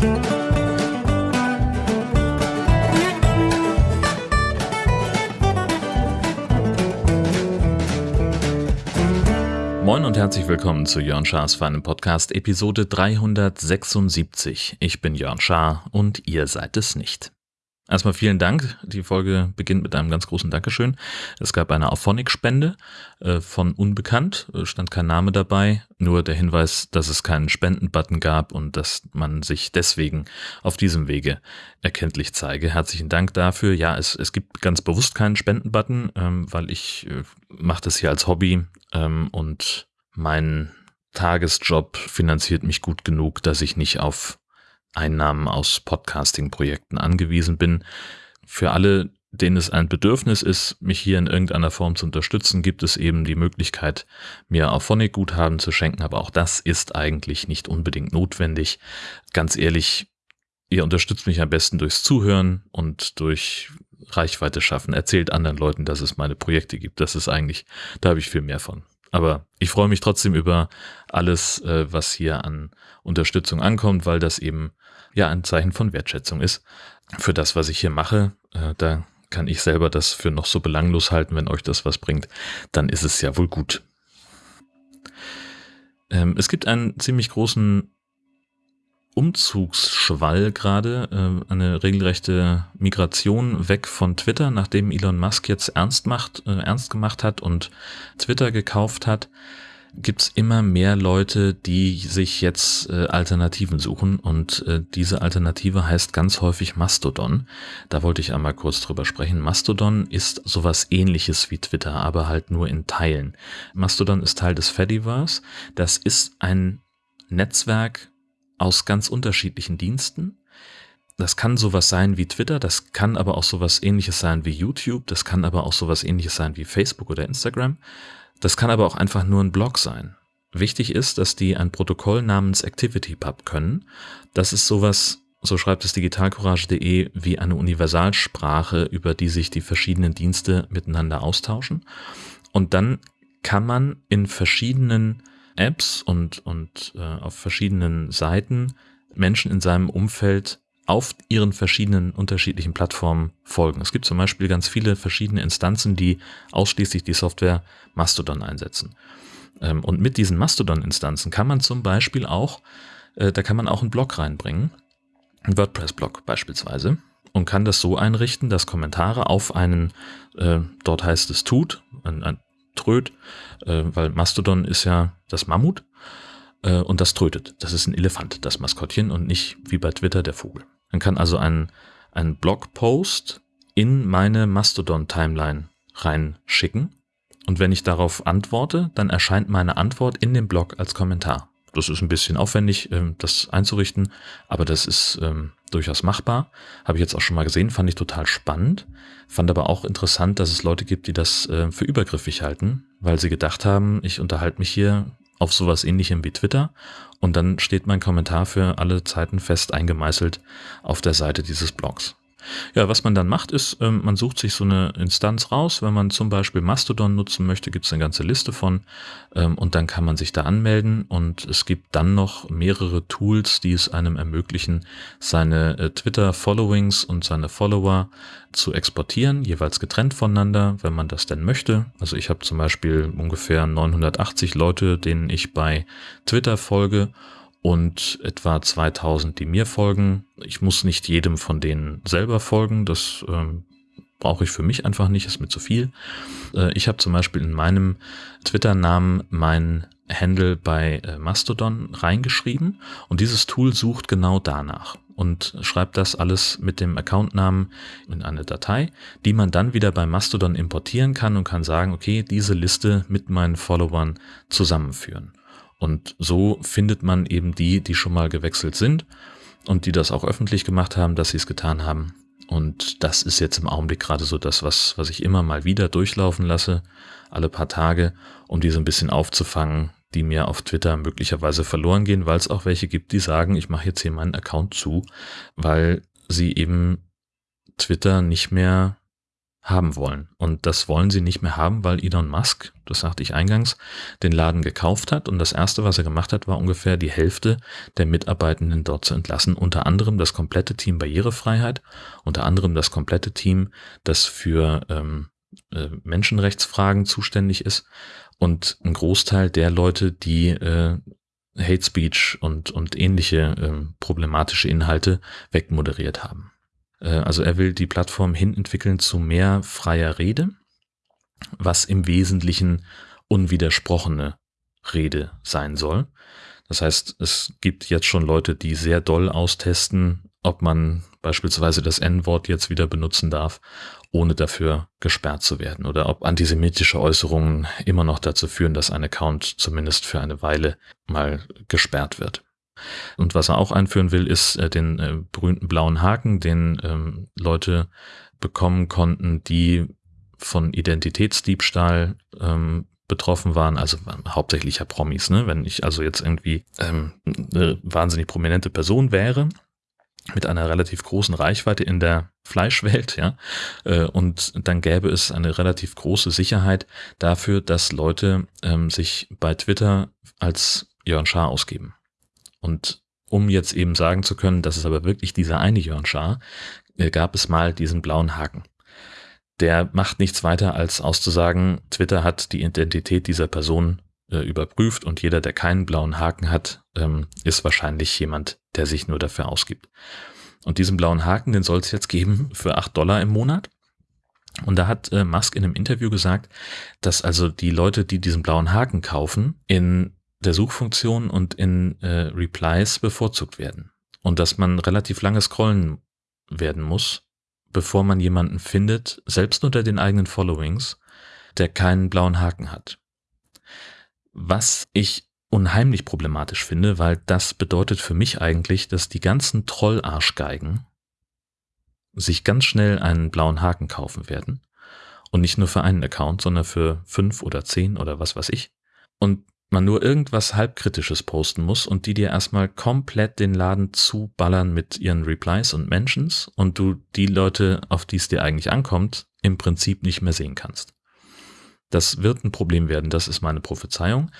Moin und herzlich willkommen zu Jörn Schars feinem Podcast Episode 376. Ich bin Jörn Schaar und ihr seid es nicht. Erstmal vielen Dank. Die Folge beginnt mit einem ganz großen Dankeschön. Es gab eine Auphonic-Spende äh, von Unbekannt, äh, stand kein Name dabei, nur der Hinweis, dass es keinen Spenden-Button gab und dass man sich deswegen auf diesem Wege erkenntlich zeige. Herzlichen Dank dafür. Ja, es, es gibt ganz bewusst keinen Spenden-Button, ähm, weil ich äh, mache das hier als Hobby ähm, und mein Tagesjob finanziert mich gut genug, dass ich nicht auf Einnahmen aus Podcasting-Projekten angewiesen bin. Für alle, denen es ein Bedürfnis ist, mich hier in irgendeiner Form zu unterstützen, gibt es eben die Möglichkeit, mir auf Phonic-Guthaben zu schenken, aber auch das ist eigentlich nicht unbedingt notwendig. Ganz ehrlich, ihr unterstützt mich am besten durchs Zuhören und durch Reichweite schaffen. Erzählt anderen Leuten, dass es meine Projekte gibt. Das ist eigentlich, da habe ich viel mehr von. Aber ich freue mich trotzdem über alles, äh, was hier an Unterstützung ankommt, weil das eben ja ein Zeichen von Wertschätzung ist für das, was ich hier mache. Äh, da kann ich selber das für noch so belanglos halten, wenn euch das was bringt, dann ist es ja wohl gut. Ähm, es gibt einen ziemlich großen Umzugsschwall gerade, äh, eine regelrechte Migration weg von Twitter, nachdem Elon Musk jetzt ernst macht, äh, ernst gemacht hat und Twitter gekauft hat gibt's immer mehr Leute, die sich jetzt äh, Alternativen suchen und äh, diese Alternative heißt ganz häufig Mastodon. Da wollte ich einmal kurz drüber sprechen. Mastodon ist sowas ähnliches wie Twitter, aber halt nur in Teilen. Mastodon ist Teil des Fediverse. Das ist ein Netzwerk aus ganz unterschiedlichen Diensten. Das kann sowas sein wie Twitter, das kann aber auch sowas ähnliches sein wie YouTube, das kann aber auch sowas ähnliches sein wie Facebook oder Instagram. Das kann aber auch einfach nur ein Blog sein. Wichtig ist, dass die ein Protokoll namens ActivityPub können. Das ist sowas, so schreibt es digitalcourage.de, wie eine Universalsprache, über die sich die verschiedenen Dienste miteinander austauschen. Und dann kann man in verschiedenen Apps und, und äh, auf verschiedenen Seiten Menschen in seinem Umfeld auf ihren verschiedenen unterschiedlichen Plattformen folgen. Es gibt zum Beispiel ganz viele verschiedene Instanzen, die ausschließlich die Software Mastodon einsetzen. Ähm, und mit diesen Mastodon-Instanzen kann man zum Beispiel auch, äh, da kann man auch einen Blog reinbringen, einen WordPress-Blog beispielsweise, und kann das so einrichten, dass Kommentare auf einen, äh, dort heißt es tut, ein, ein Tröd, äh, weil Mastodon ist ja das Mammut, und das trötet. Das ist ein Elefant, das Maskottchen und nicht wie bei Twitter der Vogel. Man kann also einen, einen Blogpost in meine Mastodon-Timeline reinschicken. Und wenn ich darauf antworte, dann erscheint meine Antwort in dem Blog als Kommentar. Das ist ein bisschen aufwendig, ähm, das einzurichten, aber das ist ähm, durchaus machbar. Habe ich jetzt auch schon mal gesehen, fand ich total spannend. Fand aber auch interessant, dass es Leute gibt, die das äh, für übergriffig halten, weil sie gedacht haben, ich unterhalte mich hier auf sowas ähnlichem wie Twitter und dann steht mein Kommentar für alle Zeiten fest eingemeißelt auf der Seite dieses Blogs. Ja, was man dann macht, ist, ähm, man sucht sich so eine Instanz raus. Wenn man zum Beispiel Mastodon nutzen möchte, gibt es eine ganze Liste von ähm, und dann kann man sich da anmelden und es gibt dann noch mehrere Tools, die es einem ermöglichen, seine äh, Twitter-Followings und seine Follower zu exportieren, jeweils getrennt voneinander, wenn man das denn möchte. Also ich habe zum Beispiel ungefähr 980 Leute, denen ich bei Twitter folge und etwa 2000, die mir folgen. Ich muss nicht jedem von denen selber folgen, das ähm, brauche ich für mich einfach nicht, ist mir zu viel. Äh, ich habe zum Beispiel in meinem Twitter-Namen mein Handle bei äh, Mastodon reingeschrieben und dieses Tool sucht genau danach und schreibt das alles mit dem Accountnamen in eine Datei, die man dann wieder bei Mastodon importieren kann und kann sagen, okay, diese Liste mit meinen Followern zusammenführen. Und so findet man eben die, die schon mal gewechselt sind und die das auch öffentlich gemacht haben, dass sie es getan haben. Und das ist jetzt im Augenblick gerade so das, was, was ich immer mal wieder durchlaufen lasse, alle paar Tage, um diese ein bisschen aufzufangen, die mir auf Twitter möglicherweise verloren gehen, weil es auch welche gibt, die sagen, ich mache jetzt hier meinen Account zu, weil sie eben Twitter nicht mehr haben wollen. Und das wollen sie nicht mehr haben, weil Elon Musk, das sagte ich eingangs, den Laden gekauft hat. Und das Erste, was er gemacht hat, war ungefähr die Hälfte der Mitarbeitenden dort zu entlassen. Unter anderem das komplette Team Barrierefreiheit, unter anderem das komplette Team, das für ähm, äh, Menschenrechtsfragen zuständig ist und ein Großteil der Leute, die äh, Hate Speech und, und ähnliche äh, problematische Inhalte wegmoderiert haben. Äh, also er will die Plattform hin entwickeln zu mehr freier Rede, was im Wesentlichen unwidersprochene Rede sein soll. Das heißt, es gibt jetzt schon Leute, die sehr doll austesten, ob man beispielsweise das N-Wort jetzt wieder benutzen darf, ohne dafür gesperrt zu werden, oder ob antisemitische Äußerungen immer noch dazu führen, dass ein Account zumindest für eine Weile mal gesperrt wird. Und was er auch einführen will, ist äh, den äh, berühmten blauen Haken, den ähm, Leute bekommen konnten, die von Identitätsdiebstahl ähm, betroffen waren, also hauptsächlich ja Promis, ne? Wenn ich also jetzt irgendwie ähm, eine wahnsinnig prominente Person wäre, mit einer relativ großen Reichweite in der Fleischwelt, ja, äh, und dann gäbe es eine relativ große Sicherheit dafür, dass Leute ähm, sich bei Twitter als Jörn Schaar ausgeben. Und um jetzt eben sagen zu können, das ist aber wirklich dieser eine Jörn Schaar, äh, gab es mal diesen blauen Haken. Der macht nichts weiter als auszusagen, Twitter hat die Identität dieser Person äh, überprüft und jeder, der keinen blauen Haken hat, ähm, ist wahrscheinlich jemand, der sich nur dafür ausgibt. Und diesen blauen Haken, den soll es jetzt geben für acht Dollar im Monat. Und da hat äh, Musk in einem Interview gesagt, dass also die Leute, die diesen blauen Haken kaufen, in der Suchfunktion und in äh, Replies bevorzugt werden. Und dass man relativ lange scrollen werden muss, bevor man jemanden findet, selbst unter den eigenen Followings, der keinen blauen Haken hat. Was ich unheimlich problematisch finde, weil das bedeutet für mich eigentlich, dass die ganzen Trollarschgeigen sich ganz schnell einen blauen Haken kaufen werden. Und nicht nur für einen Account, sondern für fünf oder zehn oder was weiß ich. Und man nur irgendwas halbkritisches posten muss und die dir erstmal komplett den Laden zuballern mit ihren Replies und Mentions und du die Leute, auf die es dir eigentlich ankommt, im Prinzip nicht mehr sehen kannst. Das wird ein Problem werden, das ist meine Prophezeiung.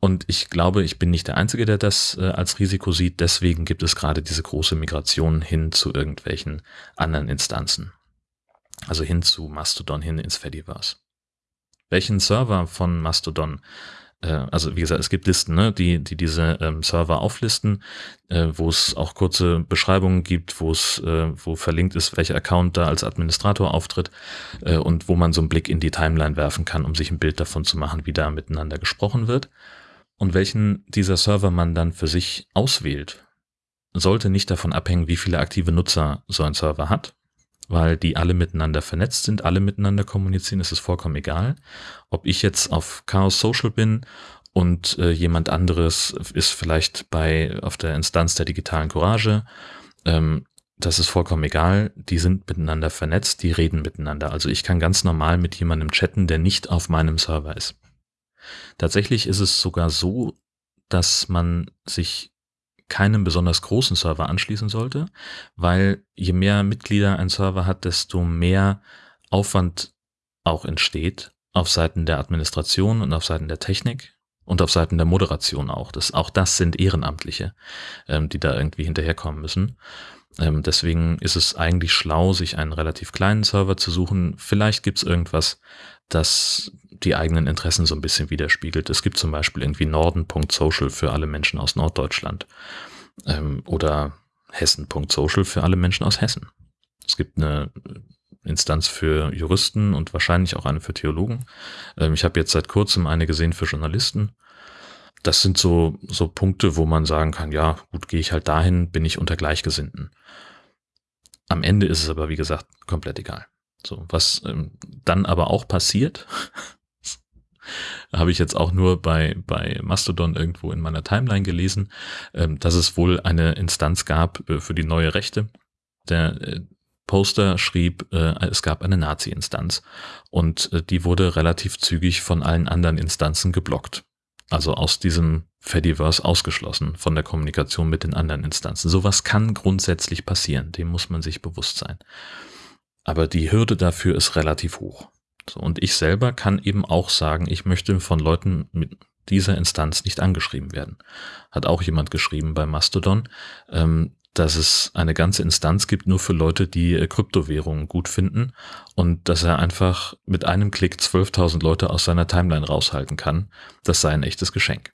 Und ich glaube, ich bin nicht der Einzige, der das äh, als Risiko sieht. Deswegen gibt es gerade diese große Migration hin zu irgendwelchen anderen Instanzen. Also hin zu Mastodon, hin ins Fediverse. Welchen Server von Mastodon also wie gesagt, es gibt Listen, ne, die, die diese ähm, Server auflisten, äh, wo es auch kurze Beschreibungen gibt, wo es, äh, wo verlinkt ist, welcher Account da als Administrator auftritt äh, und wo man so einen Blick in die Timeline werfen kann, um sich ein Bild davon zu machen, wie da miteinander gesprochen wird. Und welchen dieser Server man dann für sich auswählt, sollte nicht davon abhängen, wie viele aktive Nutzer so ein Server hat, weil die alle miteinander vernetzt sind, alle miteinander kommunizieren, ist es vollkommen egal. Ob ich jetzt auf Chaos Social bin und äh, jemand anderes ist vielleicht bei auf der Instanz der digitalen Courage, ähm, das ist vollkommen egal. Die sind miteinander vernetzt, die reden miteinander. Also ich kann ganz normal mit jemandem chatten, der nicht auf meinem Server ist. Tatsächlich ist es sogar so, dass man sich keinem besonders großen Server anschließen sollte, weil je mehr Mitglieder ein Server hat, desto mehr Aufwand auch entsteht auf Seiten der Administration und auf Seiten der Technik und auf Seiten der Moderation auch. Das, auch das sind Ehrenamtliche, ähm, die da irgendwie hinterherkommen müssen. Ähm, deswegen ist es eigentlich schlau, sich einen relativ kleinen Server zu suchen. Vielleicht gibt's irgendwas, das die eigenen Interessen so ein bisschen widerspiegelt. Es gibt zum Beispiel irgendwie norden.social für alle Menschen aus Norddeutschland ähm, oder hessen.social für alle Menschen aus Hessen. Es gibt eine Instanz für Juristen und wahrscheinlich auch eine für Theologen. Ähm, ich habe jetzt seit kurzem eine gesehen für Journalisten. Das sind so, so Punkte, wo man sagen kann, ja, gut, gehe ich halt dahin, bin ich unter Gleichgesinnten. Am Ende ist es aber, wie gesagt, komplett egal. So, was ähm, dann aber auch passiert, habe ich jetzt auch nur bei, bei Mastodon irgendwo in meiner Timeline gelesen, ähm, dass es wohl eine Instanz gab äh, für die neue Rechte. Der äh, Poster schrieb, äh, es gab eine Nazi-Instanz und äh, die wurde relativ zügig von allen anderen Instanzen geblockt. Also aus diesem Fediverse ausgeschlossen von der Kommunikation mit den anderen Instanzen. Sowas kann grundsätzlich passieren, dem muss man sich bewusst sein. aber die Hürde dafür ist relativ hoch. So, und ich selber kann eben auch sagen, ich möchte von Leuten mit dieser Instanz nicht angeschrieben werden. Hat auch jemand geschrieben bei Mastodon, ähm, dass es eine ganze Instanz gibt nur für Leute, die äh, Kryptowährungen gut finden und dass er einfach mit einem Klick 12.000 Leute aus seiner Timeline raushalten kann. Das sei ein echtes Geschenk.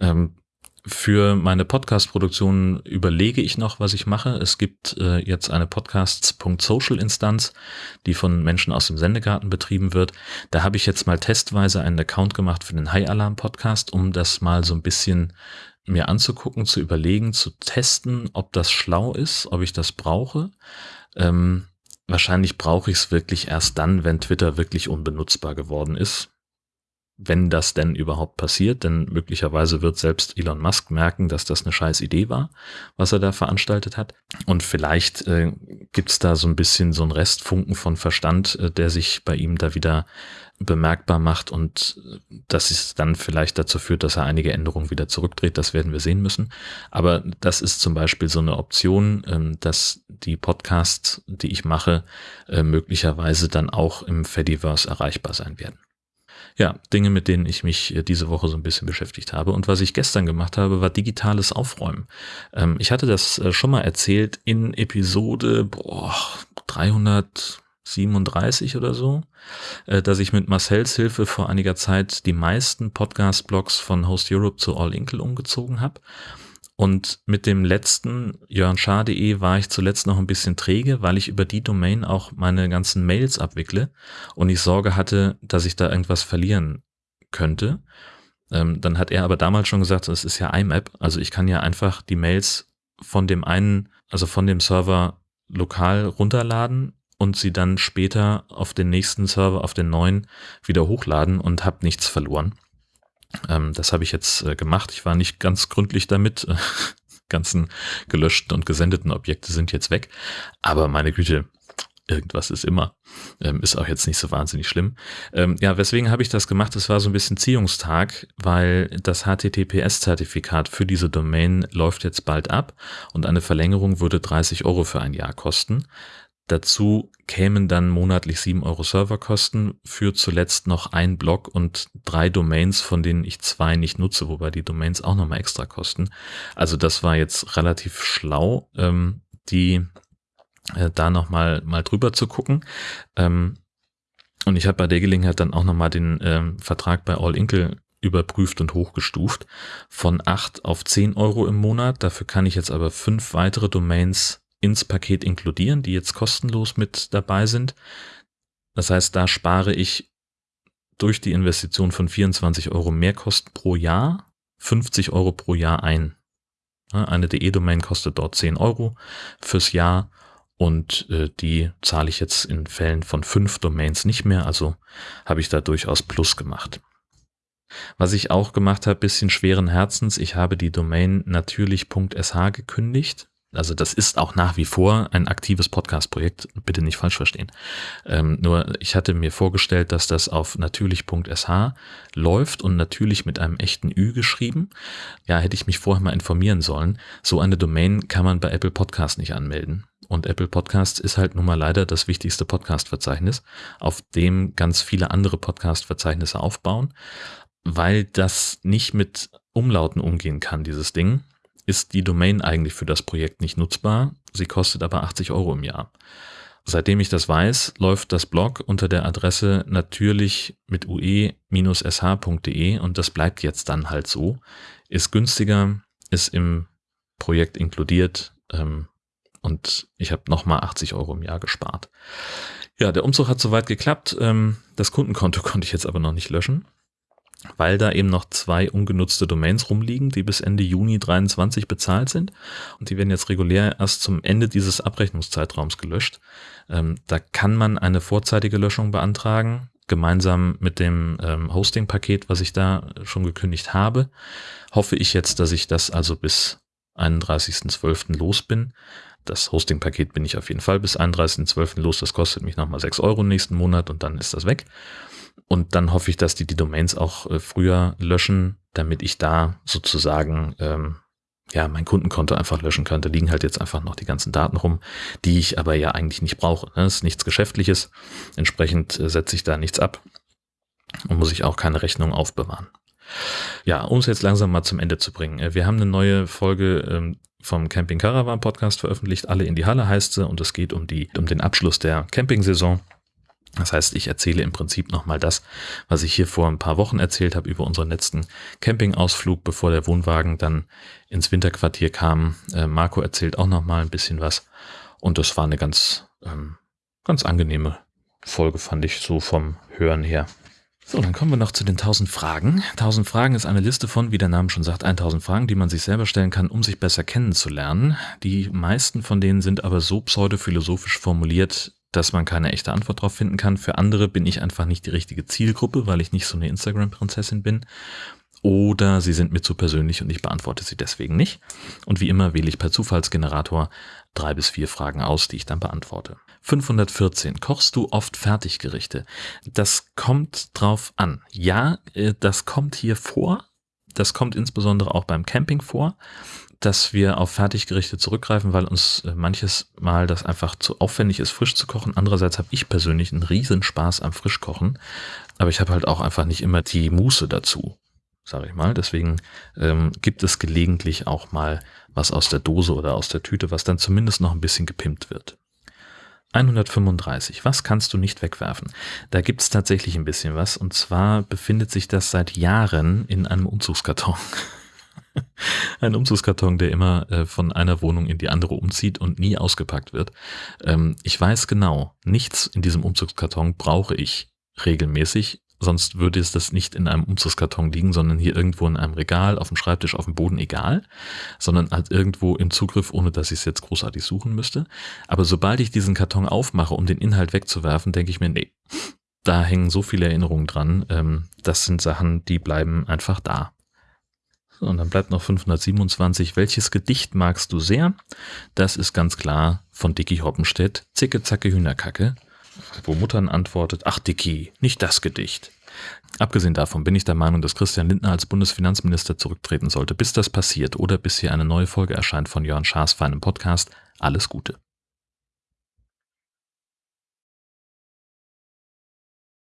Ähm, für meine Podcast-Produktion überlege ich noch, was ich mache. Es gibt äh, jetzt eine Podcasts.social-Instanz, die von Menschen aus dem Sendegarten betrieben wird. Da habe ich jetzt mal testweise einen Account gemacht für den High Alarm Podcast, um das mal so ein bisschen mir anzugucken, zu überlegen, zu testen, ob das schlau ist, ob ich das brauche. Ähm, wahrscheinlich brauche ich es wirklich erst dann, wenn Twitter wirklich unbenutzbar geworden ist wenn das denn überhaupt passiert, denn möglicherweise wird selbst Elon Musk merken, dass das eine scheiß Idee war, was er da veranstaltet hat. Und vielleicht äh, gibt's da so ein bisschen so ein Restfunken von Verstand, äh, der sich bei ihm da wieder bemerkbar macht und äh, das ist dann vielleicht dazu führt, dass er einige Änderungen wieder zurückdreht. Das werden wir sehen müssen. Aber das ist zum Beispiel so eine Option, ähm, dass die Podcasts, die ich mache, äh, möglicherweise dann auch im Fediverse erreichbar sein werden ja, Dinge, mit denen ich mich äh, diese Woche so ein bisschen beschäftigt habe. Und was ich gestern gemacht habe, war digitales Aufräumen. Ähm, ich hatte das äh, schon mal erzählt in Episode boah, 337 oder so, äh, dass ich mit Marcells Hilfe vor einiger Zeit die meisten Podcast-Blogs von Host Europe zu All Inkle umgezogen habe. Und mit dem letzten jörnschar.de war ich zuletzt noch ein bisschen träge, weil ich über die Domain auch meine ganzen Mails abwickle und ich Sorge hatte, dass ich da irgendwas verlieren könnte. Ähm, dann hat er aber damals schon gesagt, es ist ja IMAP, also ich kann ja einfach die Mails von dem einen, also von dem Server lokal runterladen und sie dann später auf den nächsten Server, auf den neuen, wieder hochladen und habe nichts verloren. Ähm, das habe ich jetzt äh, gemacht. Ich war nicht ganz gründlich damit. ganzen gelöschten und gesendeten Objekte sind jetzt weg. Aber meine Güte, irgendwas ist immer. Ähm, ist auch jetzt nicht so wahnsinnig schlimm. Ähm, ja, weswegen habe ich das gemacht? Es war so ein bisschen Ziehungstag, weil das HTTPS-Zertifikat für diese Domain läuft jetzt bald ab und eine Verlängerung würde 30 Euro für ein Jahr kosten. Dazu kämen dann monatlich 7 Euro Serverkosten für zuletzt noch ein Blog und drei Domains, von denen ich zwei nicht nutze, wobei die Domains auch nochmal extra kosten. Also das war jetzt relativ schlau, ähm, die äh, da nochmal mal drüber zu gucken. Ähm, und ich habe bei der Gelegenheit dann auch nochmal den ähm, Vertrag bei All Inkle überprüft und hochgestuft von 8 auf 10 Euro im Monat. Dafür kann ich jetzt aber fünf weitere Domains ins Paket inkludieren, die jetzt kostenlos mit dabei sind. Das heißt, da spare ich durch die Investition von 24 Euro Mehrkosten pro Jahr 50 Euro pro Jahr ein. Eine DE-Domain kostet dort 10 Euro fürs Jahr und äh, die zahle ich jetzt in Fällen von fünf Domains nicht mehr, also habe ich da durchaus Plus gemacht. Was ich auch gemacht habe, bisschen schweren Herzens, ich habe die Domain natürlich.sh gekündigt also das ist auch nach wie vor ein aktives Podcast-Projekt, bitte nicht falsch verstehen. Ähm, nur ich hatte mir vorgestellt, dass das auf natürlich.sh läuft und natürlich mit einem echten Ü geschrieben. Ja, hätte ich mich vorher mal informieren sollen. So eine Domain kann man bei Apple Podcast nicht anmelden. Und Apple Podcasts ist halt nun mal leider das wichtigste Podcast-Verzeichnis, auf dem ganz viele andere Podcast-Verzeichnisse aufbauen, weil das nicht mit Umlauten umgehen kann, dieses Ding ist die Domain eigentlich für das Projekt nicht nutzbar. Sie kostet aber 80 Euro im Jahr. Seitdem ich das weiß, läuft das Blog unter der Adresse natürlich mit ue-sh.de und das bleibt jetzt dann halt so. Ist günstiger, ist im Projekt inkludiert ähm, und ich habe nochmal 80 Euro im Jahr gespart. Ja, der Umzug hat soweit geklappt. Ähm, das Kundenkonto konnte ich jetzt aber noch nicht löschen weil da eben noch zwei ungenutzte Domains rumliegen, die bis Ende Juni 23 bezahlt sind. Und die werden jetzt regulär erst zum Ende dieses Abrechnungszeitraums gelöscht. Ähm, da kann man eine vorzeitige Löschung beantragen, gemeinsam mit dem ähm, Hosting-Paket, was ich da schon gekündigt habe. Hoffe ich jetzt, dass ich das also bis 31.12. los bin. Das Hosting-Paket bin ich auf jeden Fall bis 31.12. los. Das kostet mich nochmal 6 Euro nächsten Monat und dann ist das weg. Und dann hoffe ich, dass die die Domains auch äh, früher löschen, damit ich da sozusagen ähm, ja, mein Kundenkonto einfach löschen kann. Da liegen halt jetzt einfach noch die ganzen Daten rum, die ich aber ja eigentlich nicht brauche. Das ist nichts Geschäftliches. Entsprechend äh, setze ich da nichts ab und muss ich auch keine Rechnung aufbewahren. Ja, um es jetzt langsam mal zum Ende zu bringen. Äh, wir haben eine neue Folge ähm, vom Camping Caravan Podcast veröffentlicht. Alle in die Halle heißt sie und es geht um die, um den Abschluss der Campingsaison. Das heißt, ich erzähle im Prinzip nochmal das, was ich hier vor ein paar Wochen erzählt habe über unseren letzten Campingausflug, bevor der Wohnwagen dann ins Winterquartier kam. Äh, Marco erzählt auch nochmal ein bisschen was. Und das war eine ganz, ähm, ganz angenehme Folge, fand ich so vom Hören her. So, dann kommen wir noch zu den 1000 Fragen. 1000 Fragen ist eine Liste von, wie der Name schon sagt, 1000 Fragen, die man sich selber stellen kann, um sich besser kennenzulernen. Die meisten von denen sind aber so pseudophilosophisch formuliert, dass man keine echte Antwort darauf finden kann. Für andere bin ich einfach nicht die richtige Zielgruppe, weil ich nicht so eine Instagram-Prinzessin bin. Oder sie sind mir zu persönlich und ich beantworte sie deswegen nicht. Und wie immer wähle ich per Zufallsgenerator drei bis vier Fragen aus, die ich dann beantworte. 514. Kochst du oft Fertiggerichte? Das kommt drauf an. Ja, äh, das kommt hier vor. Das kommt insbesondere auch beim Camping vor, dass wir auf Fertiggerichte zurückgreifen, weil uns äh, manches Mal das einfach zu aufwendig ist, frisch zu kochen. Andererseits habe ich persönlich einen riesen Spaß am Frischkochen, aber ich habe halt auch einfach nicht immer die Muße dazu, sage ich mal. Deswegen ähm, gibt es gelegentlich auch mal was aus der Dose oder aus der Tüte, was dann zumindest noch ein bisschen gepimpt wird. 135. Was kannst du nicht wegwerfen? Da gibt es tatsächlich ein bisschen was. Und zwar befindet sich das seit Jahren in einem Umzugskarton. ein Umzugskarton, der immer äh, von einer Wohnung in die andere umzieht und nie ausgepackt wird. Ähm, ich weiß genau, nichts in diesem Umzugskarton brauche ich regelmäßig sonst würde es das nicht in einem Umzugskarton liegen, sondern hier irgendwo in einem Regal, auf dem Schreibtisch, auf dem Boden, egal, sondern halt irgendwo im Zugriff, ohne dass ich es jetzt großartig suchen müsste. Aber sobald ich diesen Karton aufmache, um den Inhalt wegzuwerfen, denke ich mir, nee, da hängen so viele Erinnerungen dran. Ähm, das sind Sachen, die bleiben einfach da. So, und dann bleibt noch 527. Welches Gedicht magst du sehr? Das ist ganz klar von Dicky Hoppenstedt. Zicke, zacke, Hühnerkacke wo Muttern antwortet, ach Dicky, nicht das Gedicht. Abgesehen davon bin ich der Meinung, dass Christian Lindner als Bundesfinanzminister zurücktreten sollte. Bis das passiert oder bis hier eine neue Folge erscheint von Jörn Schaas feinem Podcast, alles Gute.